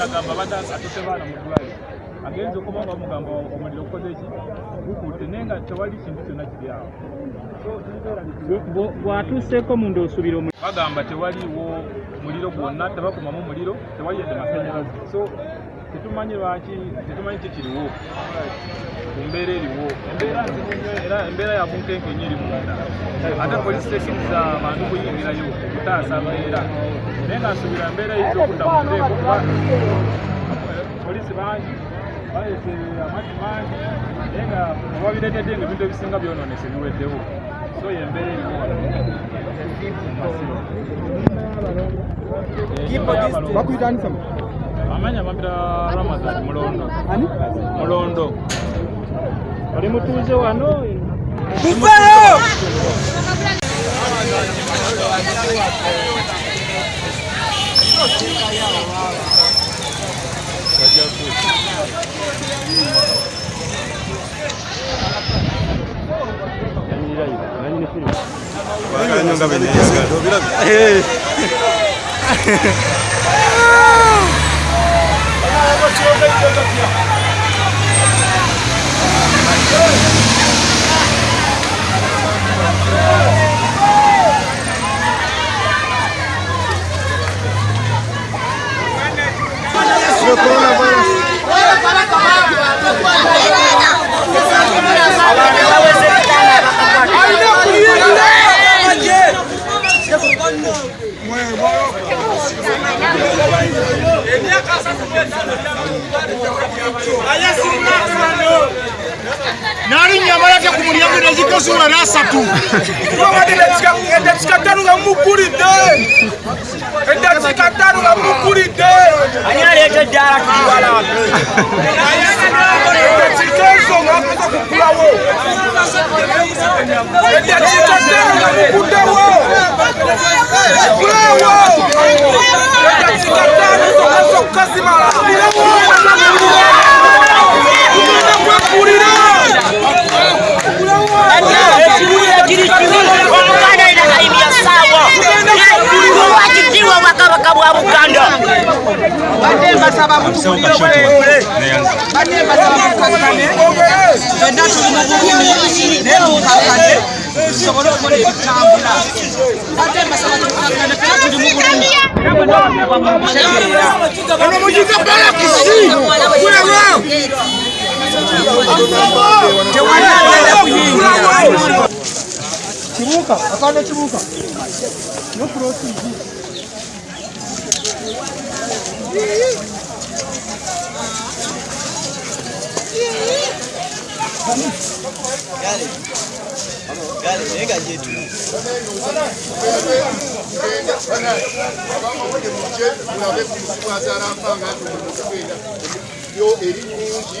polisi agamba abadde atutte baana mu ddwaliro. Agenza okuba nga bamugamba omuliro gukoze ki gukutte naye nga tewali kintu kyonna kiri awo bw'atuuseeko munda osubira omu bagamba tewaliiwo muliro gwonna tebakumamu muliro tewali yadde masanyalaze. So tetumanyi lwaki tetumanyi kikiriwo ku mbeera eriwo? Embeera nzibu nnyo era embeera ya bunkenkenyi eri munda ate polisi tekiriza abantu kuyingirayo okutaasa mbeera naye nga nsubira mbeera eyinza okudda mu nteeko kuba polisi bangi baleese amazzi mangi naye nga obabireetedde nga ebintu ebisinga byonoonese biweddewo. So yembeera eriwo wano amanye abambira ramazani mulondo. Ani? Mulondo. Oli mutuuze wano? Muvayo bakanyonga beneyesiga obirabye Coronavirus. tozula na asatu edatika tanu nga mukuli te edatika tanu nga mukuli te edatika ezonga akoza kukula wo edatika tanu nga mukute wo kukula wo batembasa babutu buliro bwebule batembasa babukakkane fenna tuli mu bulumi naye mukakkane tusobole okukola ebitambula batembasa batukakkane fenna tuli mu bulumi era bwenaomuwa mumutegeera jetu muje mulabe ku musikwatala mpa nga ati mumuskwera yo eri kungi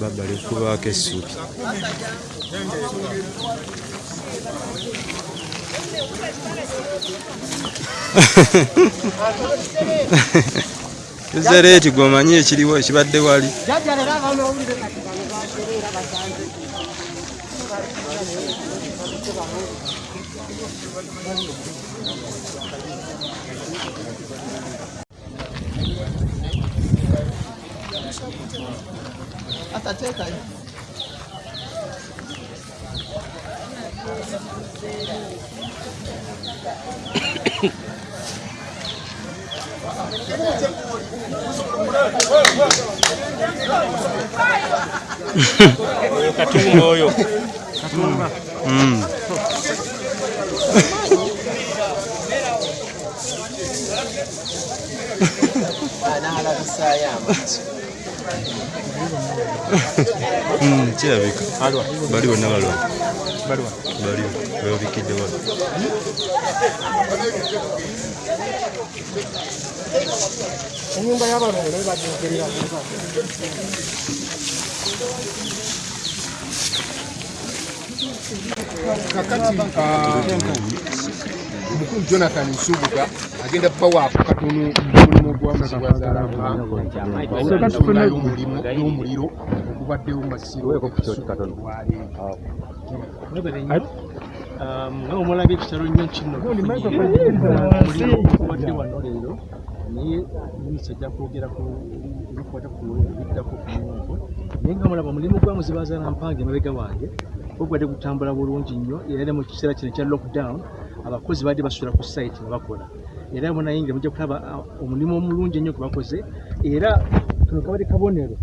baba likubaako essubi ezareeti gwomanyi ekiriwo ekibadde wali Hasta cheta. Katungu oyo. Katungu. Mm. Kirabika bali bonna balwa baliwo bebabikidde wano enyumba y'abalongo naye bagyogerera kakati jonathan mulimu gwamuzibwazalayo omulimu y'omuliro ogubaddewo masiro nga omulabye ekitalo nnyo kino obadde wano leero naye minisita ajja kwogera ku ebikwata ku ebiddako ku nyungu naye nga mulaba omulimu gwa muzibazaala mpange emabega wange ogwadde gutambula bulungi nnyo era mu kiseera kino ekya lockdown abakozi badde basula ku site nga bakola era munayingira mujja kulaba ah, omulimu omulungi ennyo gwe bakoze era kano kabadde kabonero.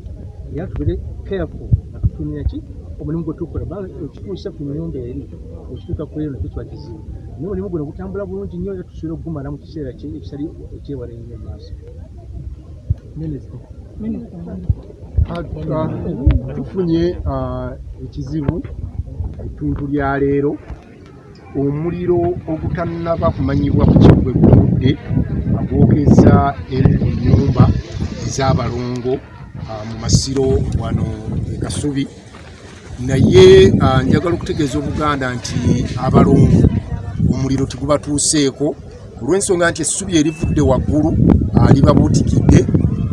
Era tubere careful nga tutumira ki? Omulimu gwe tukola okituusa ku nyumba eri okituuka ku eno kikiba kizibu. Naye omulimu guno gutambula bulungi nnyo era tusobola okugumala mu kiseera ki- ekitali ekyewala ennyo maaso. Tufunye ah, ekizibu etuntu lya leero omuliro ogutannaba kumanyibwa ku kigwe gutudde agwokeza ennyumba ez'abalongo ah, mu masiro wano e kasubi. Naye ah, njagala okutegeeza obuganda nti abalongo omuliro tegubatuuseeko. Olw'ensonga nti essubi erivudde waggulu ah, libabuutikidde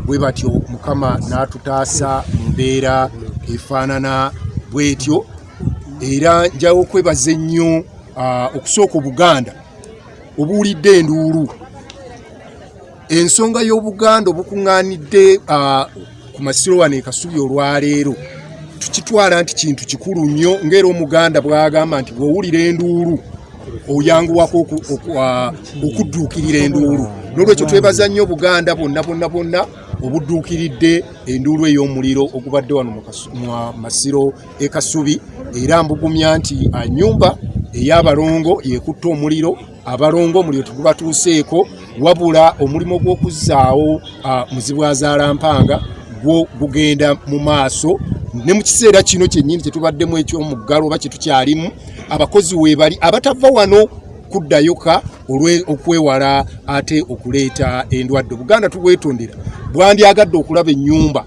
bwe batyo mukama n'atutaasa mu mbeera efaanana bw'etyo. Era njawo okwebaza ennyo okusooka obuganda obuwulidde enduulu. Ensonga y'obuganda obukuŋŋaanidde ku masiro wano e kasubi olwaleero tukitwala nti kintu kikulu nnyo ng'era omuganda bw'agamba nti bw'owulira enduulu oyanguwako oku- oku- okudduukirira enduulu. N'olwekyo twebaza nnyo obuganda bwonna bwonna bwonna obudduukiridde enduulu ey'omuliro ogubadde wano mu masiro e kasubi. Era mbugumya nti nyumba ey'abalongo yekutta omuliro abalongo omuliro tegubatuuseeko wabula omulimu gw'okuzzaawo ah, muzibwazaalampanga gwo gugenda mu maaso. Ne mu kiseera kino kyennyini kyetubaddemu ekyomuggalo oba kyetukyalimu abakozi weebali abatava wano kuddayoka okwewala ate okuleeta endwadde. Buganda tubwetondera bwandyagadde okulaba ennyumba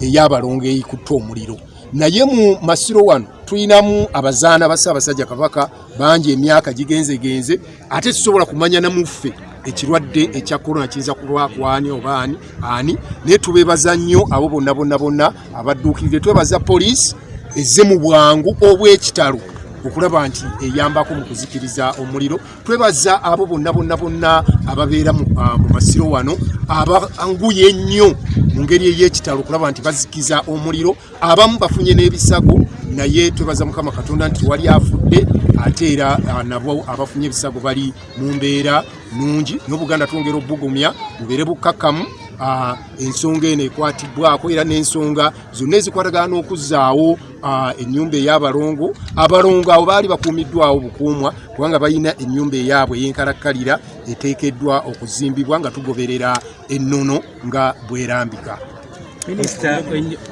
ey'abalongo eyikutta omuliro. Naye mu masiro wano tulinamu abazaana ba ssaabasajja kabaka bangi emyaka gigenzegenze ate tusobola kumanya namuffe ekirwadde ekya korona kiyinza kulwa kwani oba ani naye tubeebaza nnyo abo bonna bonna bonna abadduukirire twebaza poliisi ezze mu bwangu obw'ekitalo okulaba nti eyambako mu kuzikiriza omuliro. Twebaza abo bonna bonna bonna ababeera mu ah, masiro wano abanguye ennyo mu ngeri ey'ekitalo okulaba nti bazikiza omuliro. Abamu bafunye n'ebisago naye twebaza mukama katonda nti wali afudde ate era ah, nabo abafunye ebisago bali mu mbeera nungi. N'obuganda twongera obugumya bubeere bukkakkamu. Ah, ensonga eno ekwatibbwako era n'ensonga zonna ezikwatagana n'okuzzaawo ah, ennyumba ey'abalongo. Abalongo abo baali bakuumiddwawo bukuumwa kubanga balina ennyumba eyaabwe ey'enkalakkalira eteekeddwa okuzimbibwa nga tugoberera ennono nga bwerambika minisita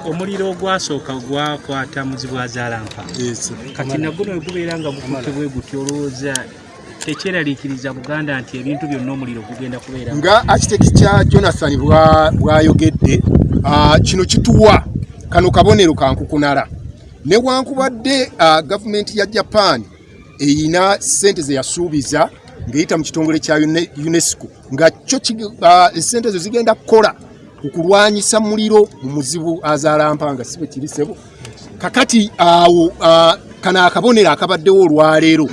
omuliro ogwasooka gwakwata muzibwazalampa Yes. kati naguno wegubeera nga gukutte bwe guti olowooza tekyeraliikiriza buganda nti ebintu byonna omuliro gugenda kubeera nga architect kya jonathan bwa- bwayogedde kino kituwa kano kabonero kankukunala newankubadde gavumenti ya japan eyina sente zeyasuubiza ng'eyita mu kitongole kya Une- unesco. Nga kyo esente ezo zigenda kukola okulwanyisa muliro mu muzibu azaalampanga si bwe kiri sebo. Kakati awo kano akabonero akabaddewo olwaleero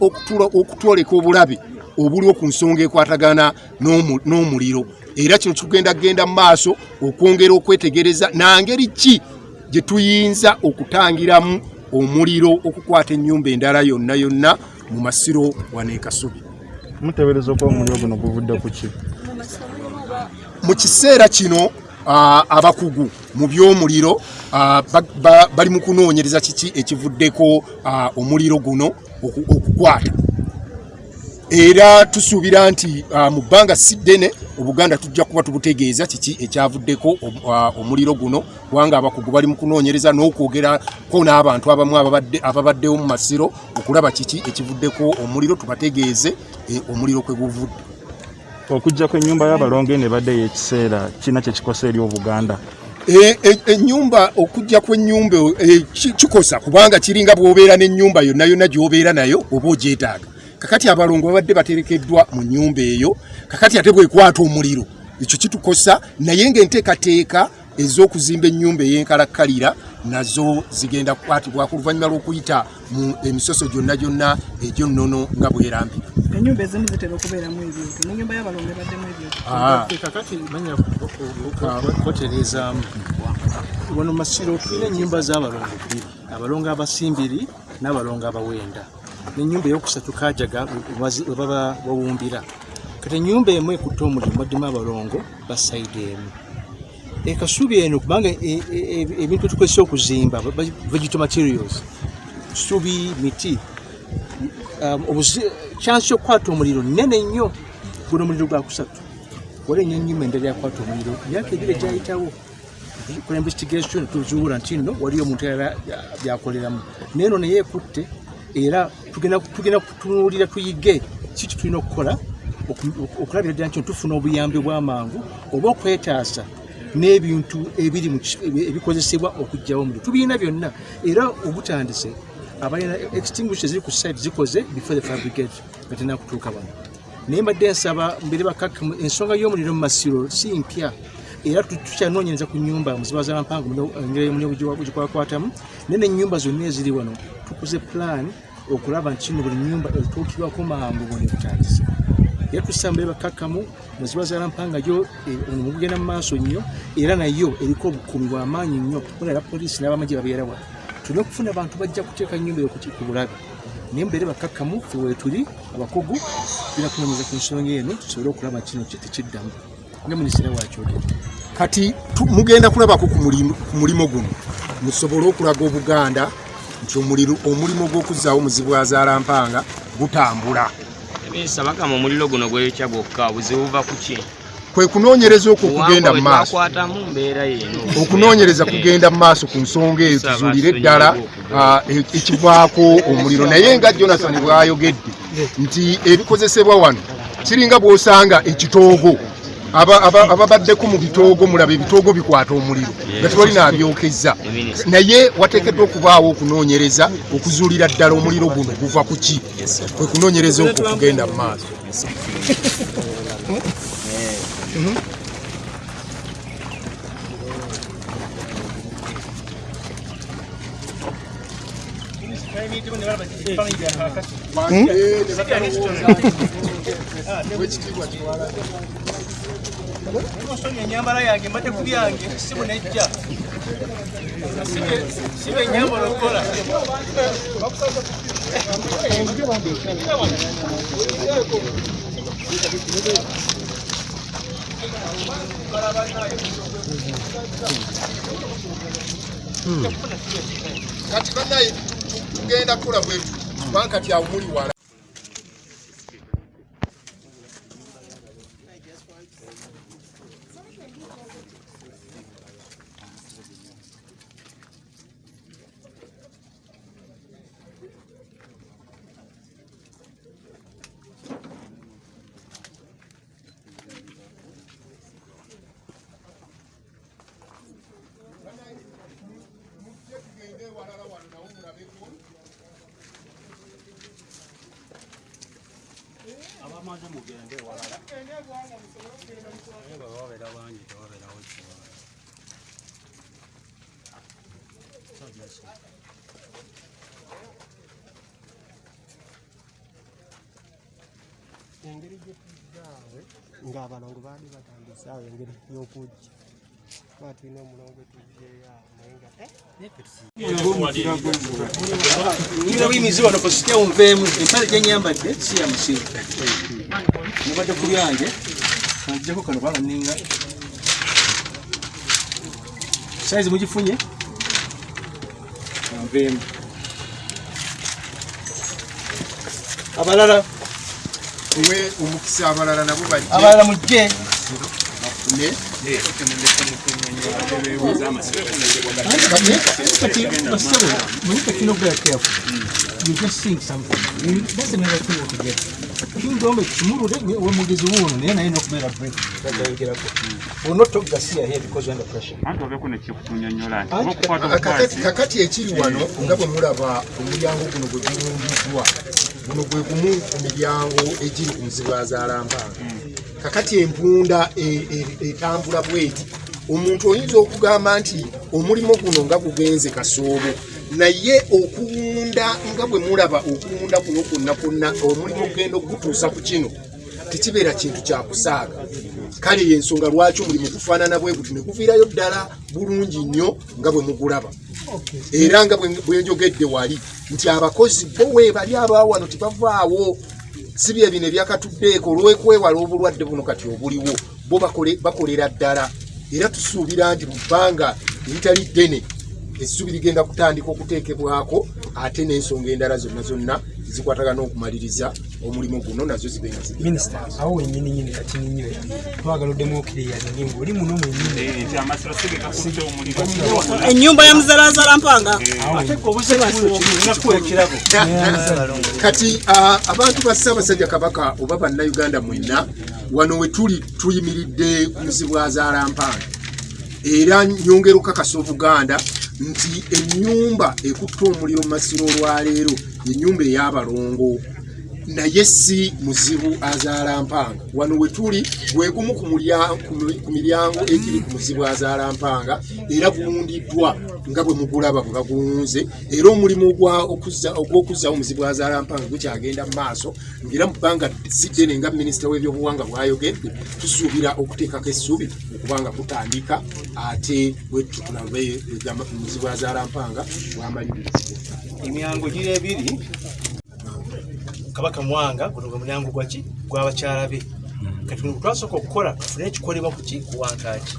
okutula- okutwoleka obulabe obuliwo ku nsonga ekwatagana n'omu- n'omuliro. Era kino kigenda kgenda mu maaso okwongera okwetegereza nangeri ki gye tuyinza okutangiramu omuliro okukwata ennyumba endala yonna yonna mu masiro wano e kasubi muteebereza okuba omuliro guno guvudde ku ki mu kiseera kino abakugu mu by'omuliro ba- ba- bali mu kunoonyereza kiki ekivuddeko omuliro guno oku- okukwata? Era tusuubira nti mu bbanga si ddene obuganda tujja kuba tubutegeeza kiki ekyavuddeko om- omuliro guno kubanga abakugu bali mu kunoonyereza n'okwogerako n'abantu abamu ababadde- ababaddewo mu masiro okulaba kiki ekivuddeko omuliro tubategeeze eh, omuliro kwe guvudde okujja kw'ennyumba y'abalonge ne baddeyo ekiseera kirina kye kikosa eri obuganda. E- e- ennyumba okujja kw'ennyumba e, ki- kikosa? Kubanga kiringa n'ennyumba yonna yonna gy'obeera nayo oba ogyetaaga kakati abalongo babadde baterekeddwa mu nnyumba eyo kakati ate bwekwata omuliro ekyo kitukosa naye ng'enteekateeka ez'okuzimba ennyumba ey'enkalakkalira nazo zigenda kukwatibwako oluvannyuma lw'okuyita mu emisoso gyonna gyonna egyonnono nga bwerambika ennyumba ezimu zitera okubeeramu ebintu nenyumba y'abalongo ebaddemu ebintu Ah. manya koterezaamu wano masiro tulina ennyumba z'abalongo bbiri abalongo abasimbiri n'abalongo abawenda. N'ennyumba eyokusatu kajaga we baba bawumbira. Kati ennyumba emu ekutte omulimu baddemu abalongo basayidi emu ekasubi eno kubanga e- e- e- ebintu byetukozesa okuzimba ba- ba- vegetal materials. Subi miti. Um, obuzi- chance yokukwata omuliro nene nnyo guno omuliro gwa kusatu. Wali enyo enyuma endala yakwata omuliro. Myaka ebiri egyayitawo kola investigation tuzuula nti nno waliyo omuntu era byakoleramu. Naye eno naye ekutte era tugenda kutunuulira tuyige. Kiki tulina okukola oku- oku- okulabira ddala nti tufuna obuyambi bw'amangu oba okwetaasa n'ebintu ebiri mu ki- ebi- ebikozesebwa okuggyawo omuliro tubirina byonna. Era obutandise abalina extinguishe ziri ku site zikoze before the fire brigade nga tena kutuuka bano naye mbadde nsaba mbere bakakka mu- ensonga y'omuliro mu masiro si mpya. Era tu- tukyanoonyereza ku nyumba muziba zampango engeri omuliro gikwakwatamu naye nenyumba zonna eziri wano. Tukuze plan okulaba nti kino buli nyumba etuukibwako mangu bwone butandise era tussa mbere bakakkamu muziba zalampanga yo omulimu gugenda mu maaso nnyo era nayo eriko obukuumi bw'amaanyi nnyo olala poliisi n'abamagye babeera wano tulina okufuna abantu bajja kuteeka nyumba eyo ku bulabe. Naye mbeere bakakkamu fe weetuli abakugu tulina kunoonyeza ku nsonga eno tusobole okulaba kino tekiddamu nga minisitiri wakyogera kati mugenda kulabako ku mulimo guno. Musobole okulaga obuganda nti omuliro- omulimo gw'okuzzaawo muzibu wa zaalampanga gutambula ebinsabagamba omuliro guno gweyokya gwokka obuzibu buva ku ki? Kwe kunoonyereza okwo kugenda mu maaso okunoonyereza kugenda mu maaso ku nsonga eyo tuzuulire ddala ah, e- ekivaako omuliro. Naye nga jonathan bw'ayogedde nti ebikozesebwa wano kiringa bw'osanga ekitoogo ababaddeko mu bitoogo mulaba ebitoogo bikwata omuliro nga tewali naabyokezza naye wateekeddwa okubaawo okunoonyereza okuzuulira ddala omuliro guno guva ku ki? Kwe kunoonyereza okwo kugenda mu maaso enyambala yange mbadde ku byange sibu nejja sibe enyambala okukola kati banaye tugenda kukola bwetu kubanga kati awo muli wala abamaze mugende walala. Naye baba babeera bangi tewabeerawo kiwala engeri gyetuzaawe ng'abalongo baali batandisaawo engeri y'okujja kuba tulina omulongo tujjeyo awo naye buyimizi wano kositya onveemu empale gyenyambadde si ya musiru nabadde ku byange kanjeko kano kubanga ninga saizi mugifunye? Abalala. Tuwe omukisa abalala nabo abalala mujje kati basabo mulika kino okubeera careful you just think something You- that's another thing altogether kingombe kimulule we mugezi wuuno naye naye nokubeera break gadayogerako olina otogasiya here because under pressure kakati ekiri wano nga bwe mulaba omulyango guno gwe gulungiddwa guno gwe gumu ku miryango egiri ku nzibwa zalampanga kakati empunda e- e- etambula bweti. Omuntu oyinza okugamba nti omulimu guno nga gugenze kasoobo naye okuwunda nga bwe mulaba okuwunda kuno kwonna kwonna omulimu ogenda okugutuusa ku kino tekibeera kintu kyakusaaga kale yensonga lwaki omulimu gufaanana bwe guti ne guviirayo ddala bulungi nnyo nga bwe mugulaba? Era nga bwe- njogedde wali nti abakozi bo weebali abaawano tebavaawo si bye bino ebyakatuddeeko olw'okwewala obulwadde buno kati obuliwo bo bakole- bakolera ddala. Era tusuubira nti mu bbanga eritali ddene essubi ligenda kutandika okuteekebwako ate n'ensonga endala zonna zonna zikwatagana okumaliriza omulimu guno nazo zibe nga minisita awo wenyini nyini kati ninyo twagala oddemu okiriyaningi ngaoli muno mwenyini nti amasiro sigekakutte omuliro ennyumba ya muzalazala mpanga kati ah, abantu ba ssaabasajja kabaka oba bannayuganda mwenna wano we tuli tuyimiridde ku muzibwa zalampanga era nyongera okukakasa obuganda nti ennyumba ekutta omuliro mu masiro olwaleero ennyumba ey'abalongo naye si muzibu azaalampanga wano we tuli ku mulya- ku mi- ku miryango egiri ku muzibu azaalampanga era guwundiddwa nga bwe mugulaba bwe baguwunze era omulimu ogw'okuzzawo muzibu azaalampanga gukyagenda mu maaso ngaera mu bbanga si ddene nga minisita w'ebyobuwanga bwayogedde tusuubira okuteekako essubi okubanga kutandika ate bwettu tulabe egamba muzibu azaalampanga bwamalirizibwa emyango giri ebiri kabaka mwanga guno gwe mulyango gwaki gwabakyala be. Kati bino twasooka okukola tufune ekikolebwa kuki kuwankaaki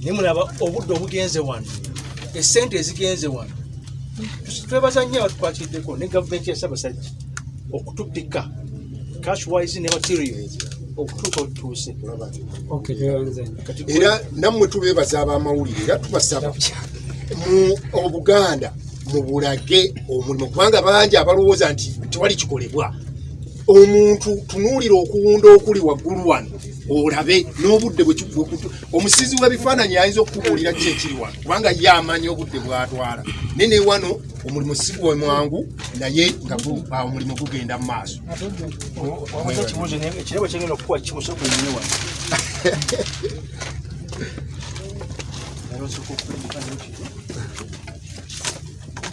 naye mulaba obudde obugenze wano esente ezigenze wano. Twebaza nnyo abatukwatiddeko ne gavumenti ya ssaabasajja okutupika cashwise ne materials okutuuka otutuuse era nammwe tubeebaza ab'amawulire era tubasaba mu obuganda mubulage omulimu kubanga bangi abalowooza nti tewali kikolebwa. Omuntu tunuulira okuwunda okuli waggulu wano olabe n'obudde omusizi w'ebifaananyi ayinza okukubuulira ki ekiri wano kubanga ye amanyi obudde bwatwala. Naye ne wano omulimu si gwe mwangu naye nga omulimu gugenda mu maaso. Ekirabo kyengenda okukuwa kimusooka onnyo wano. Eh, bafu-